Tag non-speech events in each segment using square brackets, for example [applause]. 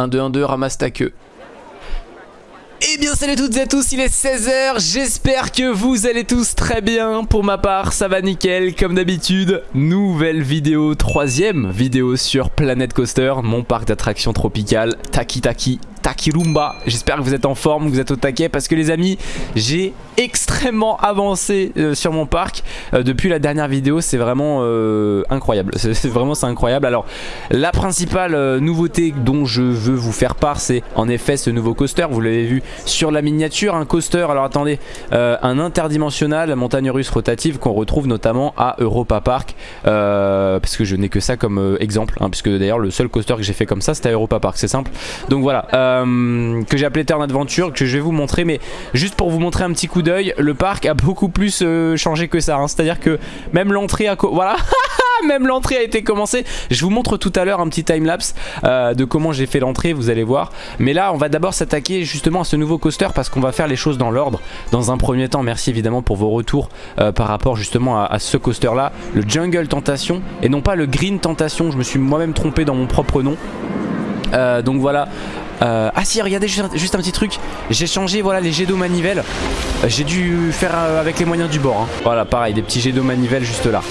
1, 2, 1, 2, ramasse ta queue. Eh bien salut à toutes et à tous, il est 16h, j'espère que vous allez tous très bien. Pour ma part, ça va nickel, comme d'habitude. Nouvelle vidéo, troisième vidéo sur Planet Coaster, mon parc d'attractions tropicales, Taki Taki Takirumba. J'espère que vous êtes en forme, que vous êtes au taquet parce que les amis, j'ai extrêmement avancé euh, sur mon parc euh, depuis la dernière vidéo. C'est vraiment euh, incroyable. [laughs] C'est vraiment c'est incroyable. Alors la principale nouveauté dont je veux vous faire part, c'est en effet ce nouveau coaster. Vous l'avez vu sur la miniature, un coaster. Alors attendez, un interdimensionnel montagne russe rotative qu'on retrouve notamment à Europa Park. parce que je n'ai que ça comme exemple, hein, puisque d'ailleurs le seul coaster que j'ai fait comme ça, c'était à Europa Park. C'est simple. Donc voilà. Euh, que j'ai appelé Turn Adventure, que je vais vous montrer. Mais juste pour vous montrer un petit coup d'œil, le parc a beaucoup plus euh, changé que ça. Hein. C'est-à-dire que même l'entrée a... Voilà [laughs] même l'entrée a été commencée. Je vous montre tout à l'heure un petit timelapse euh, de comment j'ai fait l'entrée, vous allez voir. Mais là, on va d'abord s'attaquer justement à ce nouveau coaster parce qu'on va faire les choses dans l'ordre. Dans un premier temps, merci évidemment pour vos retours par rapport justement à, ce coaster-là. Le Jungle Tentation et non pas le Green Tentation. Je me suis moi-même trompé dans mon propre nom. donc voilà, euh, ah si regardez juste, un petit truc. J'ai changé voilà les jets d'eau manivelle. Euh, J'ai dû faire euh, avec les moyens du bord hein. Voilà pareil des petits jets d'eau manivelle juste là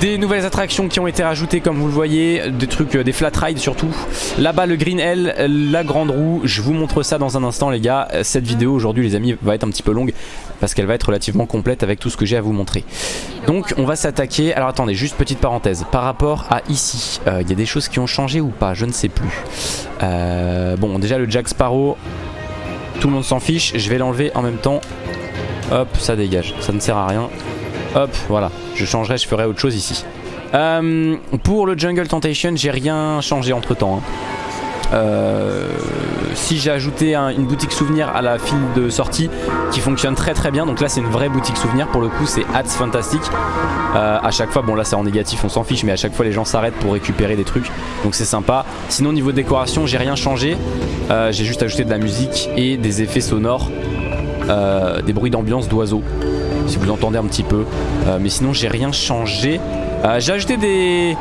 des nouvelles attractions qui ont été rajoutées comme vous le voyez Des trucs, des flat rides surtout Là-bas le Green L, la grande roue Je vous montre ça dans un instant les gars Cette vidéo aujourd'hui les amis va être un petit peu longue Parce qu'elle va être relativement complète avec tout ce que j'ai à vous montrer Donc on va s'attaquer Alors attendez juste petite parenthèse Par rapport à ici, il y a des choses qui ont changé ou pas? Je ne sais plus euh, bon, déjà le Jack Sparrow, tout le monde s'en fiche. Je vais l'enlever en même temps. Hop, ça dégage. Ça ne sert à rien. Hop, voilà. Je changerai, je ferai autre chose ici. Euh, pour le Jungle Temptation, j'ai rien changé entre temps. Hein. Euh, si j'ai ajouté une boutique souvenir à la file de sortie qui fonctionne très très bien donc là c'est une vraie boutique souvenir pour le coup c'est Hats Fantastic euh, à chaque fois bon là c'est en négatif on s'en fiche mais à chaque fois les gens s'arrêtent pour récupérer des trucs donc c'est sympa sinon niveau décoration j'ai rien changé euh, j'ai juste ajouté de la musique et des effets sonores des bruits d'ambiance d'oiseaux si vous entendez un petit peu mais sinon j'ai rien changé j'ai ajouté des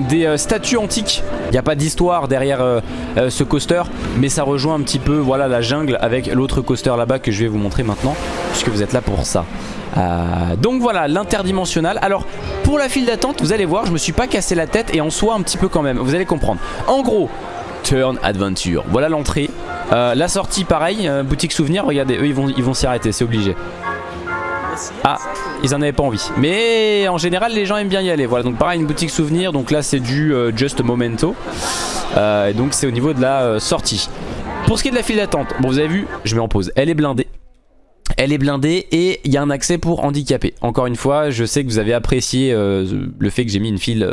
des euh, statues antiques. Il n'y a pas d'histoire derrière euh, euh, ce coaster, mais ça rejoint un petit peu voilà, la jungle avec l'autre coaster là-bas que je vais vous montrer maintenant, puisque vous êtes là pour ça. donc voilà, l'interdimensionnel. Alors, pour la file d'attente, vous allez voir, je me suis pas cassé la tête et en soi un petit peu quand même. Vous allez comprendre. En gros, Turn Adventure. Voilà l'entrée. la sortie, pareil, boutique souvenir. Regardez, eux, ils vont ils vont s'y arrêter, c'est obligé. Ah, ils en avaient pas envie. Mais en général, les gens aiment bien y aller. Voilà, donc pareil, une boutique souvenir. Donc là, c'est du euh, Just Momento. Euh, donc c'est au niveau de la euh, sortie. Pour ce qui est de la file d'attente, bon, vous avez vu, je mets en pause. Elle est blindée. Elle est blindée et il y a un accès pour handicapés. Encore une fois, je sais que vous avez apprécié le fait que j'ai mis une file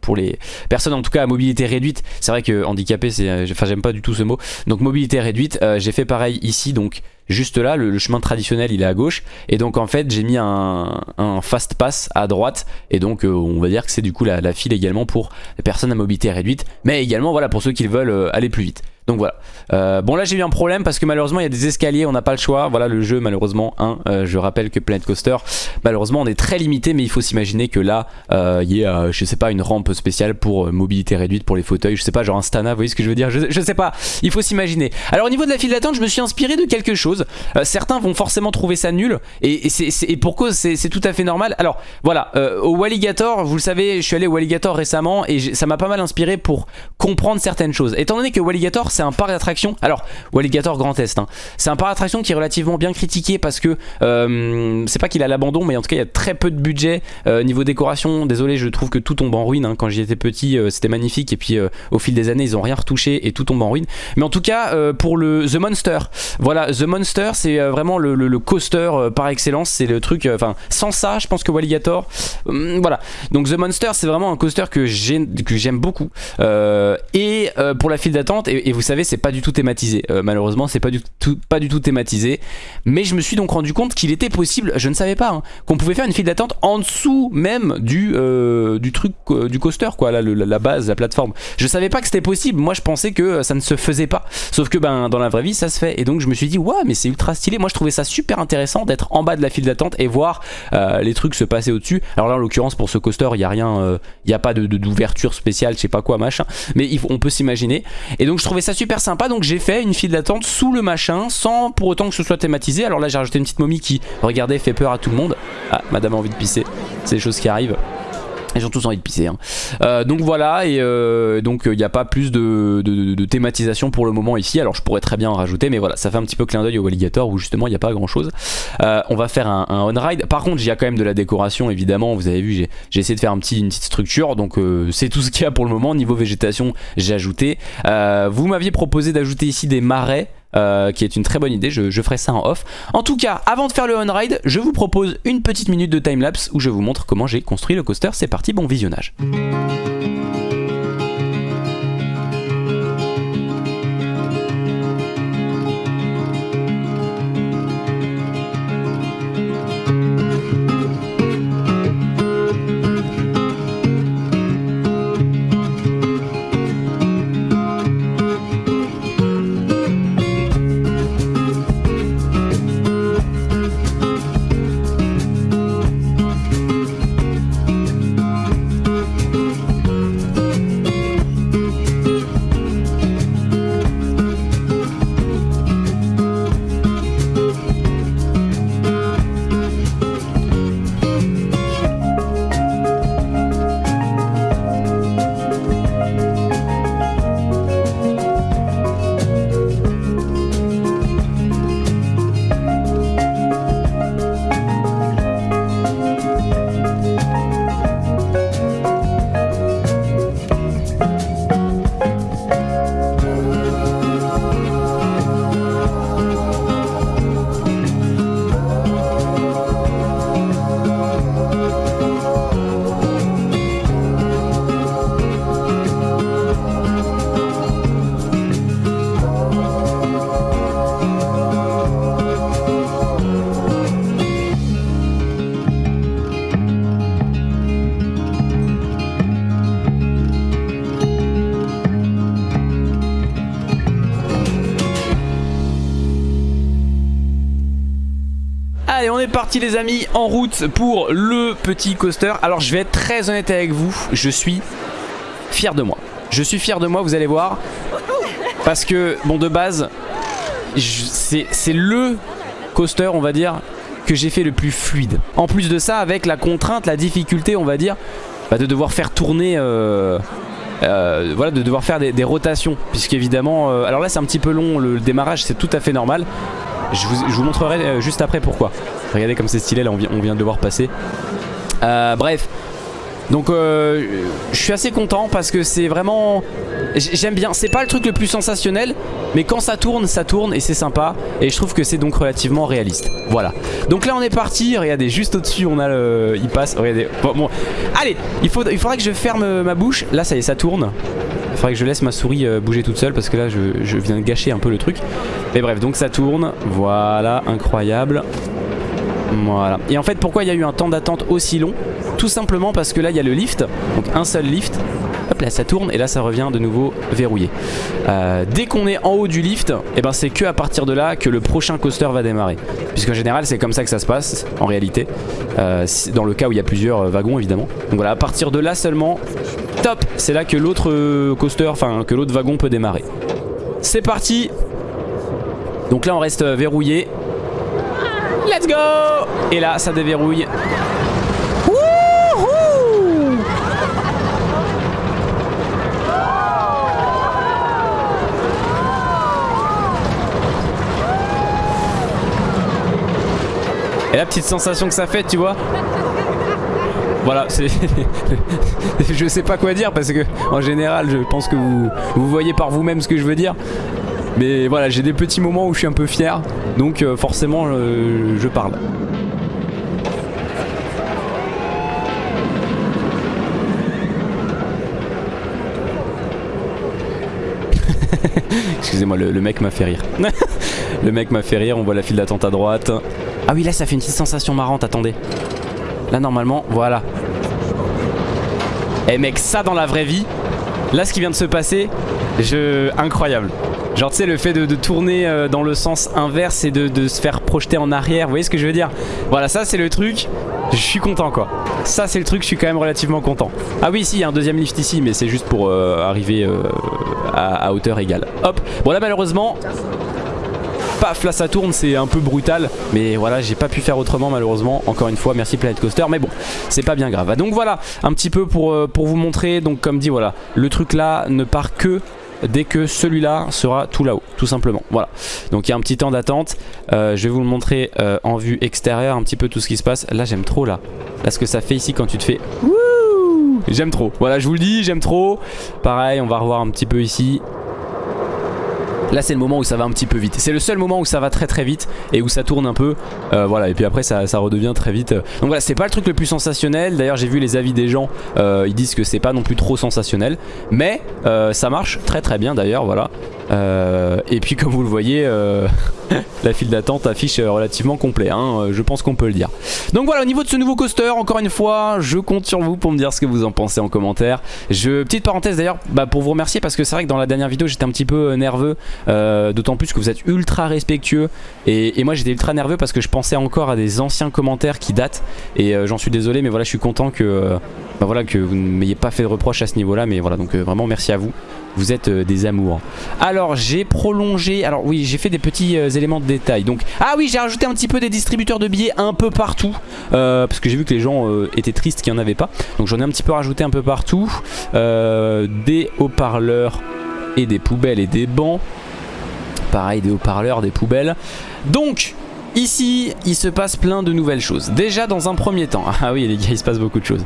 pour les personnes en tout cas à mobilité réduite. C'est vrai que handicapé, c'est, enfin j'aime pas du tout ce mot. Donc mobilité réduite, j'ai fait pareil ici. Donc juste là, le, chemin traditionnel il est à gauche et donc en fait j'ai mis un, fast pass à droite et donc euh, on va dire que c'est du coup la, la, file également pour les personnes à mobilité réduite mais également voilà pour ceux qui veulent euh, aller plus vite. Donc voilà. Euh, bon là j'ai eu un problème parce que malheureusement il y a des escaliers, on n'a pas le choix. Voilà le jeu malheureusement. Hein, euh, je rappelle que Planet Coaster, malheureusement on est très limité mais il faut s'imaginer que là euh, il y a je sais pas une rampe spéciale pour mobilité réduite pour les fauteuils. Je sais pas genre un Stana, vous voyez ce que je veux dire? Je, sais pas, il faut s'imaginer. Alors au niveau de la file d'attente je me suis inspiré de quelque chose. certains vont forcément trouver ça nul et, et, pour cause c'est tout à fait normal. Alors voilà, au Walligator, vous le savez je suis allé au Walligator récemment et ça m'a pas mal inspiré pour comprendre certaines choses. Étant donné que Walligator c'est un parc d'attraction. Alors, Walligator Grand Est, hein. c'est un parc d'attraction qui est relativement bien critiqué parce que euh, c'est pas qu'il a l'abandon, mais en tout cas, il y a très peu de budget. Euh, niveau décoration, désolé, je trouve que tout tombe en ruine. Hein. Quand j'y étais petit, euh, c'était magnifique. Et puis, au fil des années, ils ont rien retouché et tout tombe en ruine. Mais en tout cas, pour le The Monster, voilà, The Monster, c'est vraiment le, coaster par excellence. C'est le truc, enfin, sans ça, je pense que Walligator, voilà. Donc, The Monster, c'est vraiment un coaster que j'aime beaucoup. et pour la file d'attente, et, et vous vous savez c'est pas du tout thématisé. Euh, malheureusement c'est pas du tout pas du tout thématisé. Mais je me suis donc rendu compte qu'il était possible, je ne savais pas, hein, qu'on pouvait faire une file d'attente en dessous même du euh, du truc du coaster quoi, là, la base, la plateforme. Je savais pas que c'était possible. Moi je pensais que ça ne se faisait pas. Sauf que ben dans la vraie vie ça se fait. Et donc je me suis dit ouais mais c'est ultra stylé. Moi je trouvais ça super intéressant d'être en bas de la file d'attente et voir les trucs se passer au-dessus. Alors là en l'occurrence pour ce coaster il y a rien, il n'y a pas de d'ouverture spéciale, je sais pas quoi machin. Mais on peut s'imaginer. Et donc je trouvais ça super sympa. Donc j'ai fait une file d'attente sous le machin sans pour autant que ce soit thématisé. Alors là j'ai rajouté une petite momie qui, regardez, fait peur à tout le monde. Ah, madame a envie de pisser. C'est des choses qui arrivent. Ils ont tous envie de pisser. Hein. Euh, donc voilà, et euh, donc il n'y a pas plus de, thématisation pour le moment ici. Alors je pourrais très bien en rajouter, mais voilà, ça fait un petit peu clin d'œil au Alligator où justement il n'y a pas grand chose. Euh, on va faire un, on-ride. Par contre, il y quand même de la décoration évidemment. Vous avez vu, j'ai essayé de faire un petit, une petite structure. Donc c'est tout ce qu'il y a pour le moment. Niveau végétation, j'ai ajouté. vous m'aviez proposé d'ajouter ici des marais. Euh, qui est une très bonne idée, je, ferai ça en off. En tout cas, avant de faire le on-ride, je vous propose une petite minute de timelapse où je vous montre comment j'ai construit le coaster. C'est parti, bon visionnage. Est parti les amis en route pour le petit coaster. Alors je vais être très honnête avec vous Je suis fier de moi. Je suis fier de moi vous allez voir Parce que bon de base C'est le coaster on va dire Que j'ai fait le plus fluide. En plus de ça avec la contrainte La difficulté on va dire bah, De devoir faire tourner euh, euh, voilà de devoir faire des, rotations. Puisqu'évidemment euh, alors là c'est un petit peu long le démarrage c'est tout à fait normal je vous, montrerai euh, juste après pourquoi. Regardez comme c'est stylé, là on vient, de le voir passer. Euh, bref, donc euh, je suis assez content parce que c'est vraiment... J'aime bien, c'est pas le truc le plus sensationnel Mais quand ça tourne, ça tourne et c'est sympa. Et je trouve que c'est donc relativement réaliste. Voilà, donc là on est parti. Regardez, juste au dessus on a le... Il passe, regardez. Bon, allez, il, faudrait que je ferme ma bouche. Là ça y est, ça tourne faudrait que je laisse ma souris euh, bouger toute seule parce que là je, viens de gâcher un peu le truc. Mais bref, donc ça tourne. Voilà, incroyable. Voilà. Et en fait, pourquoi il y a eu un temps d'attente aussi long? Tout simplement parce que là, il y a le lift. Donc un seul lift. Hop là, ça tourne et là, ça revient de nouveau verrouillé. Euh, dès qu'on est en haut du lift, et eh ben, c'est que à partir de là que le prochain coaster va démarrer. Puisqu'en général, c'est comme ça que ça se passe, en réalité. Euh, dans le cas où il y a plusieurs wagons, évidemment. Donc voilà, à partir de là seulement, Top C'est là que l'autre euh, coaster, enfin que l'autre wagon peut démarrer. C'est parti Donc là on reste euh, verrouillé. Let's go Et là ça déverrouille. Et la petite sensation que ça fait, tu vois voilà, c'est [laughs] je sais pas quoi dire parce que en général, je pense que vous, vous voyez par vous-même ce que je veux dire. Mais voilà, j'ai des petits moments où je suis un peu fier, donc euh, forcément euh, je parle. [laughs] Excusez-moi, le, mec m'a fait rire. [laughs] le mec m'a fait rire, on voit la file d'attente à droite. Ah oui, là ça fait une petite sensation marrante, attendez. Là normalement, voilà. Eh mec, ça dans la vraie vie, là ce qui vient de se passer, je... incroyable. Genre tu sais le fait de, tourner euh, dans le sens inverse et de, se faire projeter en arrière, vous voyez ce que je veux dire? Voilà ça c'est le truc, je suis content quoi. Ça c'est le truc, je suis quand même relativement content. Ah oui si, il y a un deuxième lift ici mais c'est juste pour euh, arriver euh, à, hauteur égale. Hop, bon là malheureusement paf là ça tourne c'est un peu brutal. Mais voilà j'ai pas pu faire autrement malheureusement. Encore une fois merci Planet Coaster. Mais bon c'est pas bien grave. Donc voilà un petit peu pour vous montrer. Donc comme dit voilà le truc là ne part que dès que celui-là sera tout là-haut, tout simplement. Voilà. Donc il y a un petit temps d'attente. Euh, je vais vous le montrer euh, en vue extérieure, un petit peu tout ce qui se passe. Là, j'aime trop là. Là, ce que ça fait ici quand tu te fais... J'aime trop. Voilà, je vous le dis, j'aime trop. Pareil, on va revoir un petit peu ici. Là c'est le moment où ça va un petit peu vite. C'est le seul moment où ça va très très vite Et où ça tourne un peu. Euh, Voilà. Et puis après ça, redevient très vite. Donc voilà c'est pas le truc le plus sensationnel. D'ailleurs j'ai vu les avis des gens euh, Ils disent que c'est pas non plus trop sensationnel. Mais euh, ça marche très très bien d'ailleurs. Voilà. Et puis [laughs] comme vous le voyez [laughs] La file d'attente affiche relativement complet hein, Je pense qu'on peut le dire. Donc voilà au niveau de ce nouveau coaster Encore une fois je compte sur vous pour me dire ce que vous en pensez en commentaire. Je, Petite parenthèse d'ailleurs bah, pour vous remercier Parce que c'est vrai que dans la dernière vidéo j'étais un petit peu nerveux euh, d'autant plus que vous êtes ultra respectueux. Et, moi j'étais ultra nerveux parce que je pensais encore à des anciens commentaires qui datent. Et euh, j'en suis désolé mais voilà je suis content que, euh, bah voilà, que vous ne m'ayez pas fait de reproche à ce niveau là mais voilà donc vraiment merci à vous. Vous êtes des amours. Alors j'ai prolongé alors oui j'ai fait des petits éléments de détail. Donc ah oui j'ai rajouté un petit peu des distributeurs de billets un peu partout parce que j'ai vu que les gens étaient tristes qu'il n'y en avait pas. Donc j'en ai un petit peu rajouté un peu partout des haut-parleurs et des poubelles et des bancs. Pareil des haut-parleurs, des poubelles. Donc Ici, il se passe plein de nouvelles choses. Déjà dans un premier temps. [laughs] Ah oui les gars, il se passe beaucoup de choses.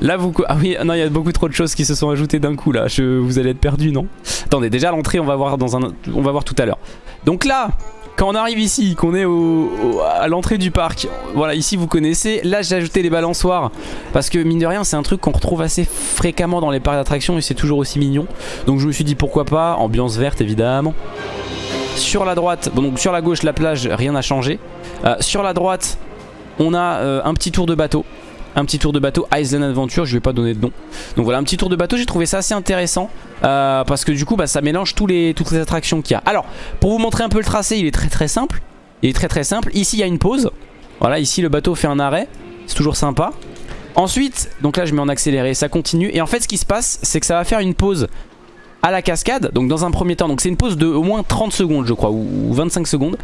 Là vous... Ah oui, non, il y a beaucoup trop de choses qui se sont ajoutées d'un coup là. Je... Vous allez être perdu, non? Attendez, déjà l'entrée, on va voir un... On va voir tout à l'heure. Donc là, quand on arrive ici, qu'on est au, à l'entrée du parc, voilà, ici vous connaissez. Là, j'ai ajouté les balançoires parce que mine de rien, c'est un truc qu'on retrouve assez fréquemment dans les parcs d'attractions et c'est toujours aussi mignon. Donc je me suis dit pourquoi pas, ambiance verte évidemment. Sur la droite, bon, donc sur la gauche la plage, rien n'a changé. Euh, sur la droite, on a euh, un petit tour de bateau. Un petit tour de bateau Island Adventure, je vais pas donner de nom. Donc voilà, un petit tour de bateau, j'ai trouvé ça assez intéressant. Euh, parce que du coup, bah, ça mélange toutes les attractions qu'il y a. Alors, pour vous montrer un peu le tracé, il est très très simple. Il est très très simple. Ici, il y a une pause. Voilà, ici le bateau fait un arrêt. C'est toujours sympa. Ensuite, donc là je mets en accéléré, ça continue. Et en fait ce qui se passe, c'est que ça va faire une pause à la cascade donc dans un premier temps donc c'est une pause de au moins 30 secondes je crois ou 25 secondes.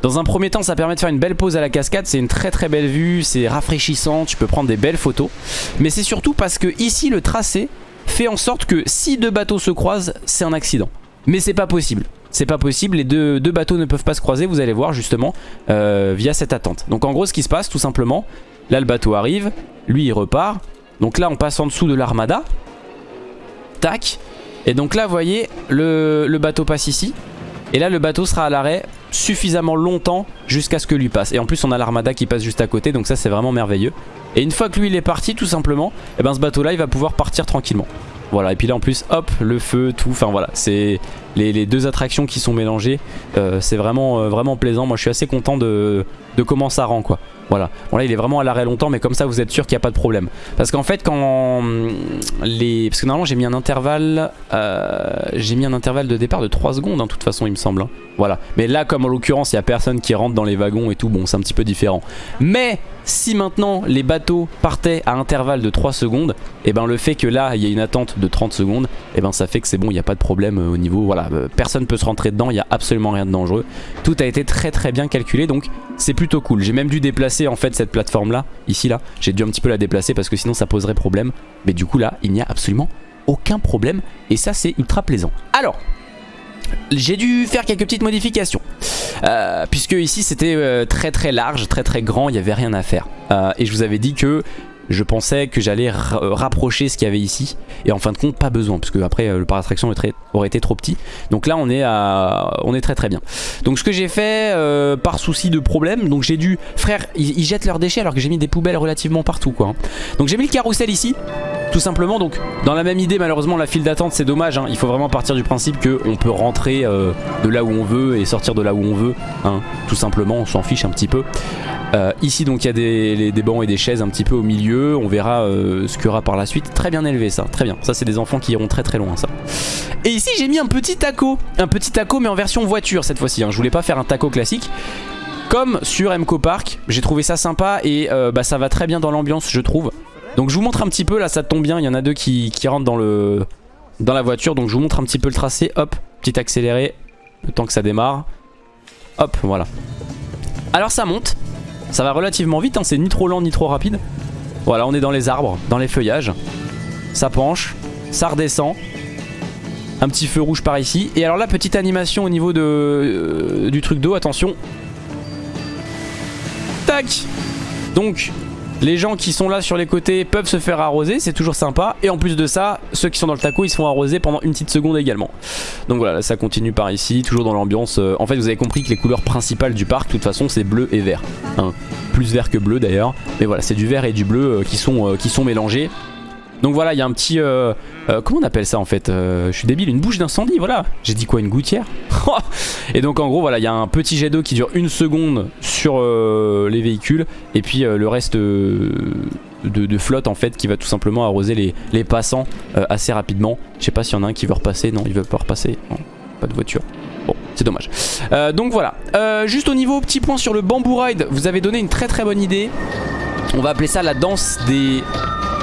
Dans un premier temps ça permet de faire une belle pause à la cascade c'est une très très belle vue c'est rafraîchissant tu peux prendre des belles photos. Mais c'est surtout parce que ici le tracé fait en sorte que si deux bateaux se croisent c'est un accident. Mais c'est pas possible. C'est pas possible, les deux, bateaux ne peuvent pas se croiser, vous allez voir justement, euh, via cette attente. Donc en gros ce qui se passe tout simplement, là le bateau arrive, lui il repart, donc là on passe en dessous de l'armada, tac, et donc là vous voyez le, bateau passe ici. Et là le bateau sera à l'arrêt suffisamment longtemps jusqu'à ce que lui passe. Et en plus on a l'armada qui passe juste à côté donc ça c'est vraiment merveilleux. Et une fois que lui il est parti tout simplement Et eh ben ce bateau là il va pouvoir partir tranquillement. Voilà et puis là en plus hop le feu tout enfin voilà c'est les, deux attractions qui sont mélangées euh, c'est vraiment euh, vraiment plaisant. Moi je suis assez content de comment ça rend quoi voilà. Bon là il est vraiment à l'arrêt longtemps mais comme ça vous êtes sûr qu'il n'y a pas de problème. Parce qu'en fait quand les... Parce que normalement j'ai mis un intervalle euh, J'ai mis un intervalle de départ de 3 secondes hein, toute façon il me semble. Hein. Voilà. Mais là comme en l'occurrence il n'y a personne qui rentre dans les wagons et tout bon c'est un petit peu différent. Mais si maintenant les bateaux partaient à intervalle de 3 secondes et eh ben le fait que là il y ait une attente de 30 secondes et eh ben ça fait que c'est bon il n'y a pas de problème euh, au niveau voilà euh, personne peut se rentrer dedans il n'y a absolument rien de dangereux. Tout a été très très bien calculé donc c'est plutôt cool. J'ai même dû déplacer en fait cette plateforme là, ici là. J'ai dû un petit peu la déplacer parce que sinon ça poserait problème. Mais du coup là, il n'y a absolument aucun problème et ça c'est ultra plaisant. Alors, j'ai dû faire quelques petites modifications euh, puisque ici c'était euh, très très large, très très grand, il n'y avait rien à faire. Euh, et je vous avais dit que je pensais que j'allais rapprocher ce qu'il y avait ici. Et en fin de compte, pas besoin, parce que après le parc d'attraction aurait été trop petit. Donc là, on est, on est très très bien. Donc ce que j'ai fait, euh, par souci de problème, donc j'ai dû... Frère, ils, jettent leurs déchets alors que j'ai mis des poubelles relativement partout, quoi. Hein. Donc j'ai mis le carrousel ici, tout simplement. Donc dans la même idée, malheureusement, la file d'attente, c'est dommage. Hein. Il faut vraiment partir du principe qu'on peut rentrer euh, de là où on veut et sortir de là où on veut. Hein. Tout simplement, on s'en fiche un petit peu. Euh, ici donc il y a des, bancs et des chaises un petit peu au milieu On verra euh, ce qu'il y aura par la suite Très bien élevé ça, très bien Ça c'est des enfants qui iront très très loin ça Et ici j'ai mis un petit taco Un petit taco mais en version voiture cette fois-ci hein. Je voulais pas faire un taco classique Comme sur MCO Park J'ai trouvé ça sympa et bah, ça va très bien dans l'ambiance je trouve Donc je vous montre un petit peu là ça tombe bien Il y en a deux qui, rentrent dans, le, dans la voiture Donc je vous montre un petit peu le tracé Hop, petit accéléré Le temps que ça démarre Hop voilà alors ça monte ça va relativement vite, hein, c'est ni trop lent ni trop rapide. Voilà, on est dans les arbres, dans les feuillages. Ça penche, ça redescend. Un petit feu rouge par ici. Et alors là, petite animation au niveau de, euh, du truc d'eau, attention. Tac Donc, les gens qui sont là sur les côtés peuvent se faire arroser, c'est toujours sympa. Et en plus de ça, ceux qui sont dans le taco, ils se font arroser pendant une petite seconde également. Donc voilà, ça continue par ici, toujours dans l'ambiance. Euh, en fait, vous avez compris que les couleurs principales du parc, de toute façon, c'est bleu et vert. Hein. Plus vert que bleu d'ailleurs. Mais voilà, c'est du vert et du bleu euh, euh, qui sont mélangés. Donc voilà, il y a un petit... Euh, euh, comment on appelle ça en fait euh, Je suis débile, une bouche d'incendie, voilà. J'ai dit quoi, une gouttière [laughs] Et donc en gros, voilà, il y a un petit jet d'eau qui dure une seconde sur les véhicules. Et puis le reste de, flotte en fait qui va tout simplement arroser les, passants assez rapidement. Je sais pas s'il y en a un qui veut repasser. Non, il veut pas repasser. Pas de voiture. Bon, c'est dommage. donc voilà. juste au niveau petit point sur le bamboo ride, vous avez donné une très très bonne idée. On va appeler ça la danse des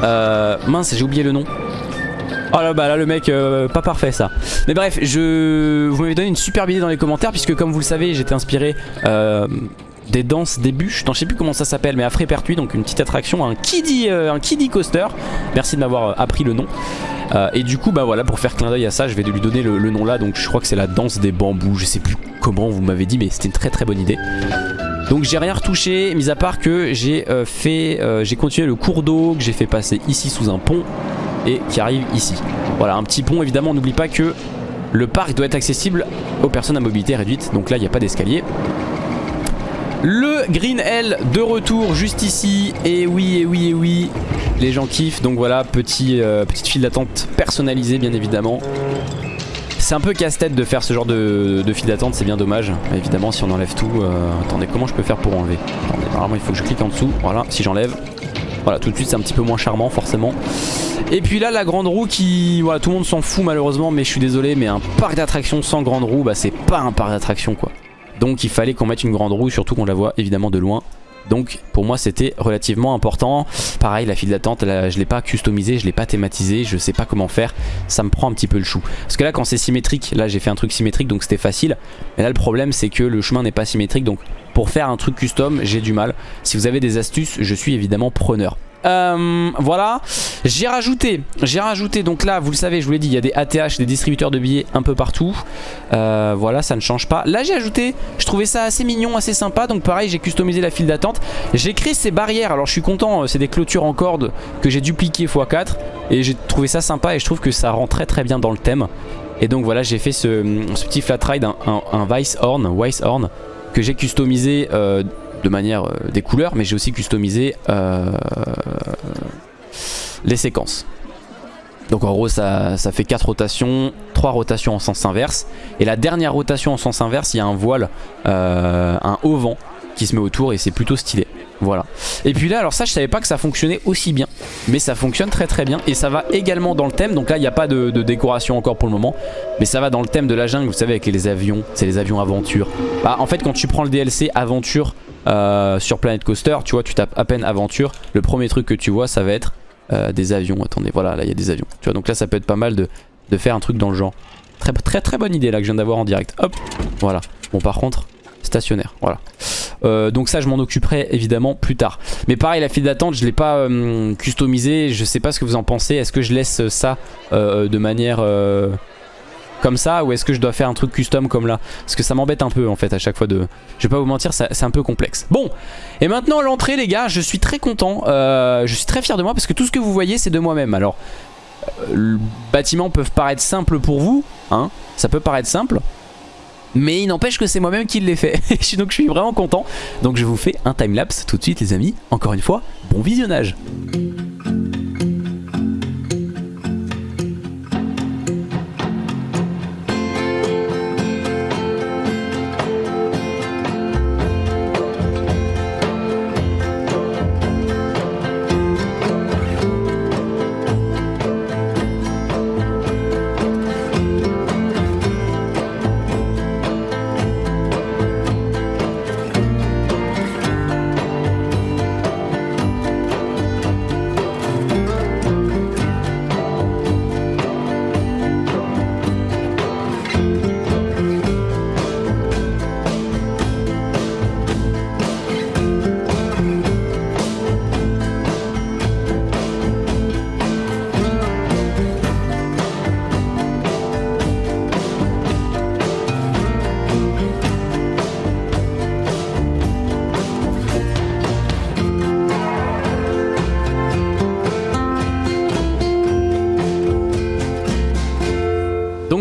euh, mince, j'ai oublié le nom. Oh là bah là le mec euh, pas parfait ça. Mais bref je vous m'avez donné une superbe idée dans les commentaires Puisque comme vous le savez j'étais inspiré euh, Des danses des bûches. Je sais plus comment ça s'appelle mais à Frépertuis Donc une petite attraction Un kiddie, un kiddie coaster. Merci de m'avoir appris le nom. Et du coup bah voilà pour faire clin d'œil à ça Je vais lui donner le, le nom là. Donc je crois que c'est la danse des bambous. Je sais plus comment vous m'avez dit mais c'était une très très bonne idée donc j'ai rien retouché, mis à part que j'ai euh, fait, euh, j'ai continué le cours d'eau que j'ai fait passer ici sous un pont et qui arrive ici. Voilà, un petit pont évidemment, n'oublie pas que le parc doit être accessible aux personnes à mobilité réduite, donc là il n'y a pas d'escalier. Le Green L de retour juste ici, et oui, et oui, et oui, les gens kiffent, donc voilà, euh, petite file d'attente personnalisée bien évidemment. C'est un peu casse-tête de faire ce genre de, file d'attente, c'est bien dommage. évidemment, si on enlève tout... Euh, attendez, comment je peux faire pour enlever Attendez, normalement, il faut que je clique en dessous. Voilà, si j'enlève. Voilà, tout de suite, c'est un petit peu moins charmant, forcément. Et puis là, la grande roue qui... Voilà, tout le monde s'en fout, malheureusement, mais je suis désolé, mais un parc d'attractions sans grande roue, bah, c'est pas un parc d'attractions, quoi. Donc, il fallait qu'on mette une grande roue, surtout qu'on la voit, évidemment, de loin. Donc pour moi c'était relativement important. Pareil la file d'attente je l'ai pas customisé, je l'ai pas thématisé, je sais pas comment faire. Ça me prend un petit peu le chou. Parce que là quand c'est symétrique, là j'ai fait un truc symétrique donc c'était facile. Mais là le problème c'est que le chemin n'est pas symétrique donc pour faire un truc custom j'ai du mal. Si vous avez des astuces je suis évidemment preneur. Euh, voilà, j'ai rajouté, j'ai rajouté, donc là vous le savez, je vous l'ai dit, il y a des ATH, des distributeurs de billets un peu partout. Euh, voilà, ça ne change pas. Là j'ai ajouté, je trouvais ça assez mignon, assez sympa, donc pareil j'ai customisé la file d'attente. J'ai créé ces barrières, alors je suis content, euh, c'est des clôtures en corde que j'ai dupliqué x4 et j'ai trouvé ça sympa et je trouve que ça rend très très bien dans le thème. Et donc voilà, j'ai fait ce, petit flat ride, un, Vice Horn, Horn, que j'ai customisé de manière euh, des couleurs, mais j'ai aussi customisé euh, les séquences. Donc en gros ça, ça, fait 4 rotations, 3 rotations en sens inverse. Et la dernière rotation en sens inverse, il y a un voile, euh, un haut vent qui se met autour et c'est plutôt stylé. Voilà. Et puis là, alors ça, je savais pas que ça fonctionnait aussi bien. Mais ça fonctionne très très bien. Et ça va également dans le thème. Donc là, il n'y a pas de, décoration encore pour le moment. Mais ça va dans le thème de la jungle. Vous savez, avec les avions. C'est les avions aventure. Bah, en fait, quand tu prends le DLC aventure euh, sur Planet Coaster, tu vois, tu tapes à peine aventure. Le premier truc que tu vois, ça va être euh, des avions. Attendez, voilà, là, il y a des avions. Tu vois, donc là, ça peut être pas mal de, faire un truc dans le genre. Très très très bonne idée là que je viens d'avoir en direct. Hop, voilà. Bon, par contre, stationnaire, voilà. Euh, donc ça je m'en occuperai évidemment plus tard Mais pareil la file d'attente je l'ai pas euh, customisé Je sais pas ce que vous en pensez Est-ce que je laisse ça de manière comme ça ou est-ce que je dois faire un truc custom comme là? Parce que ça m'embête un peu en fait à chaque fois de... Je vais pas vous mentir, c'est un peu complexe. Bon, et maintenant l'entrée les gars, je suis très content, euh, je suis très fier de moi parce que tout ce que vous voyez c'est de moi-même. Alors, euh, le bâtiment peuvent paraître simple pour vous, hein, ça peut paraître simple, mais il n'empêche que c'est moi-même qui l'ai fait. [laughs] Donc je suis vraiment content. Donc je vous fais un timelapse tout de suite les amis. Encore une fois, bon visionnage.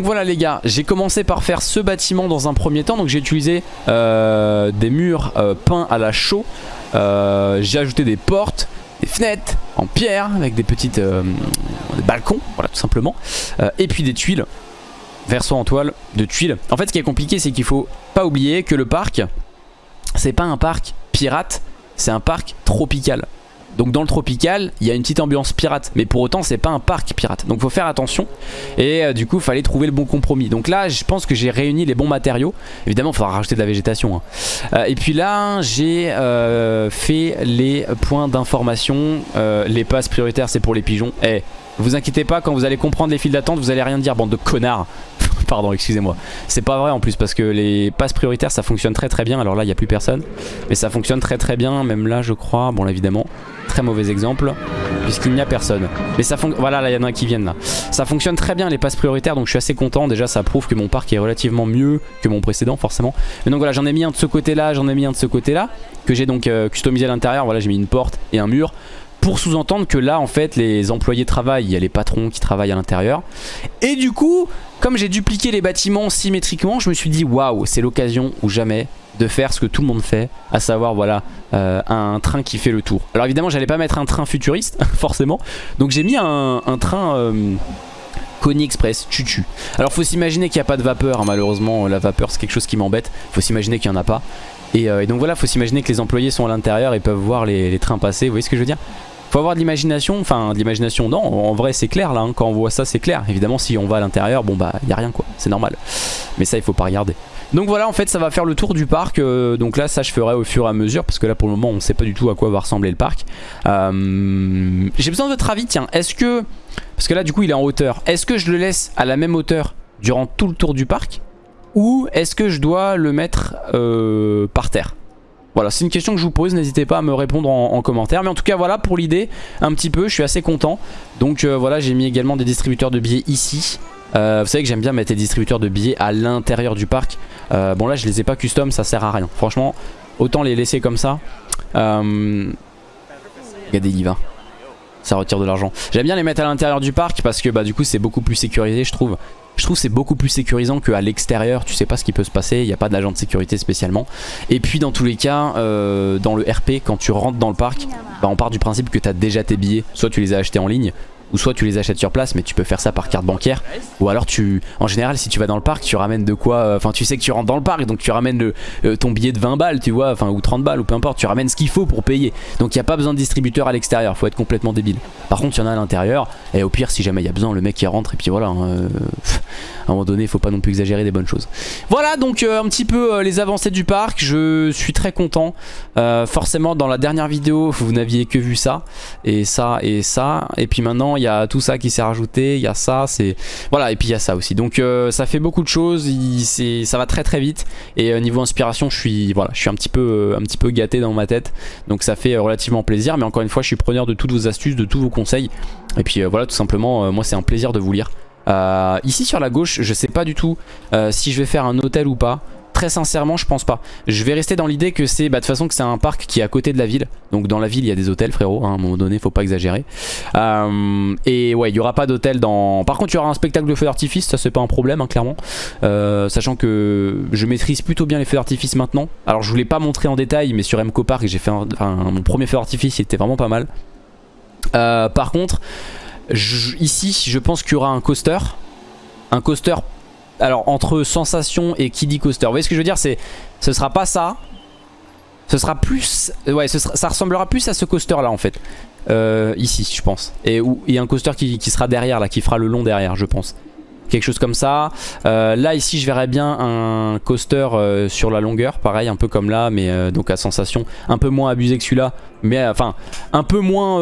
Voilà les gars, j'ai commencé par faire ce bâtiment dans un premier temps. Donc j'ai utilisé euh, des murs euh, peints à la chaux. Euh, j'ai ajouté des portes, des fenêtres en pierre avec des petites balcons, voilà tout simplement. et puis des tuiles, verso en toile de tuiles. En fait ce qui est compliqué c'est qu'il faut pas oublier que le parc, c'est pas un parc pirate, c'est un parc tropical. Donc dans le tropical, il y a une petite ambiance pirate. Mais pour autant, c'est pas un parc pirate. Donc faut faire attention. Et euh, du coup, fallait trouver le bon compromis. Donc là, je pense que j'ai réuni les bons matériaux. Évidemment, il faudra rajouter de la végétation. Hein. Euh, et puis là, j'ai euh, fait les points d'information. les passes prioritaires, c'est pour les pigeons. Eh, vous inquiétez pas, quand vous allez comprendre les files d'attente, vous allez rien dire, bande de connards. [laughs] Pardon, excusez-moi. C'est pas vrai en plus parce que les passes prioritaires ça fonctionne très très bien. Alors là, il n'y a plus personne. Mais ça fonctionne très très bien. Même là, je crois. Bon, là, évidemment, très mauvais exemple puisqu'il n'y a personne. Mais ça fonctionne. Voilà, là, il y en a qui viennent là. Ça fonctionne très bien les passes prioritaires. Donc je suis assez content. Déjà, ça prouve que mon parc est relativement mieux que mon précédent, forcément. Mais donc voilà, j'en ai mis un de ce côté-là, j'en ai mis un de ce côté-là. Que j'ai donc euh, customisé à l'intérieur. Voilà, j'ai mis une porte et un mur pour sous-entendre que là en fait les employés travaillent, il y a les patrons qui travaillent à l'intérieur. Et du coup comme j'ai dupliqué les bâtiments symétriquement je me suis dit waouh c'est l'occasion ou jamais de faire ce que tout le monde fait à savoir voilà euh, un train qui fait le tour. Alors évidemment j'allais pas mettre un train futuriste [laughs] forcément. Donc j'ai mis un, train euh, Express, tutu. Alors faut s'imaginer qu'il n'y a pas de vapeur, hein, malheureusement la vapeur c'est quelque chose qui m'embête, faut s'imaginer qu'il n'y en a pas. Et, euh, et, donc voilà, faut s'imaginer que les employés sont à l'intérieur et peuvent voir les, trains passer, vous voyez ce que je veux dire? Faut avoir de l'imagination, enfin de l'imagination non, en vrai c'est clair là, hein. quand on voit ça c'est clair. Évidemment si on va à l'intérieur, bon bah il a rien quoi, c'est normal. Mais ça il faut pas regarder. Donc voilà en fait ça va faire le tour du parc, euh, donc là ça je ferai au fur et à mesure parce que là pour le moment on sait pas du tout à quoi va ressembler le parc. Euh, j'ai besoin de votre avis, tiens, est-ce que, parce que là du coup il est en hauteur, est-ce que je le laisse à la même hauteur durant tout le tour du parc ou est-ce que je dois le mettre euh, par terre? Voilà, c'est une question que je vous pose, n'hésitez pas à me répondre en, commentaire. Mais en tout cas, voilà pour l'idée, un petit peu, je suis assez content. Donc euh, voilà, j'ai mis également des distributeurs de billets ici. Euh, vous savez que j'aime bien mettre des distributeurs de billets à l'intérieur du parc. Euh, bon là, je les ai pas custom, ça sert à rien. Franchement, autant les laisser comme ça. Regardez, il va ça retire de l'argent. J'aime bien les mettre à l'intérieur du parc parce que bah du coup c'est beaucoup plus sécurisé je trouve. Je trouve c'est beaucoup plus sécurisant qu'à l'extérieur, tu sais pas ce qui peut se passer, il n'y a pas d'agent de sécurité spécialement. Et puis dans tous les cas, euh, dans le RP, quand tu rentres dans le parc, bah, on part du principe que tu as déjà tes billets, soit tu les as achetés en ligne, ou soit tu les achètes sur place mais tu peux faire ça par carte bancaire. Ou alors tu en général si tu vas dans le parc tu ramènes de quoi euh, enfin tu sais que tu rentres dans le parc donc tu ramènes le, euh, ton billet de 20 balles tu vois enfin ou 30 balles ou peu importe tu ramènes ce qu'il faut pour payer. Donc il n'y a pas besoin de distributeur à l'extérieur faut être complètement débile. Par contre il y en a à l'intérieur et au pire si jamais il y a besoin le mec qui rentre et puis voilà hein, euh, à un moment donné il faut pas non plus exagérer des bonnes choses. Voilà donc un petit peu les avancées du parc. Je suis très content. Forcément dans la dernière vidéo vous n'aviez que vu ça et ça et ça. Et puis maintenant il y a tout ça qui s'est rajouté, il y a ça, c'est voilà, et puis il y a ça aussi. Donc euh, ça fait beaucoup de choses, ça va très très vite. Et euh, niveau inspiration, je suis voilà, je suis un petit peu euh, un petit peu gâté dans ma tête. Donc ça fait relativement plaisir. Mais encore une fois, je suis preneur de toutes vos astuces, de tous vos conseils. Et puis voilà, tout simplement, moi c'est un plaisir de vous lire. Ici sur la gauche, je sais pas du tout si je vais faire un hôtel ou pas. Très sincèrement, je pense pas. Je vais rester dans l'idée que c'est, bah, de façon, que c'est un parc qui est à côté de la ville. Donc dans la ville, il y a des hôtels, frérot. Hein, à un moment donné, faut pas exagérer. Euh, et ouais, il y aura pas d'hôtel dans. Par contre, il y aura un spectacle de feux d'artifice. Ça, c'est pas un problème, hein, clairement. Euh, sachant que je maîtrise plutôt bien les feux d'artifice maintenant. Alors, je voulais pas montrer en détail, mais sur MCO Park, j'ai fait mon premier feu d'artifice. Il était vraiment pas mal. Euh, par contre, ici, je pense qu'il y aura un coaster. Un coaster alors entre sensation et dit coaster. Vous voyez ce que je veux dire C'est ce sera pas ça. Ce sera plus ouais, ça ressemblera plus à ce coaster là en fait. Euh, ici je pense. Et il y a un coaster qui, sera derrière là, qui fera le long derrière je pense. Quelque chose comme ça. Euh, là ici je verrais bien un coaster euh, sur la longueur, pareil un peu comme là, mais donc à sensation un peu moins abusé que celui-là, mais enfin un peu moins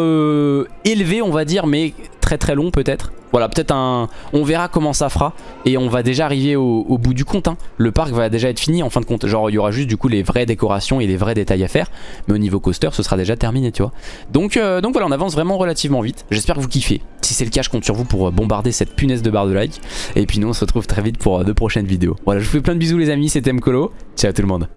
élevé on va dire, mais très long peut-être. Voilà, peut-être un... On verra comment ça fera. Et on va déjà arriver au, bout du compte. Hein. Le parc va déjà être fini en fin de compte. Genre, il y aura juste du coup les vraies décorations et les vrais détails à faire. Mais au niveau coaster, ce sera déjà terminé, tu vois. Donc, euh, donc voilà, on avance vraiment relativement vite. J'espère que vous kiffez. Si c'est le cas, je compte sur vous pour euh, bombarder cette punaise de barre de like. Et puis nous, on se retrouve très vite pour euh, de prochaines vidéos. Voilà, je vous fais plein de bisous les amis. C'était Mkolo. Ciao tout le monde.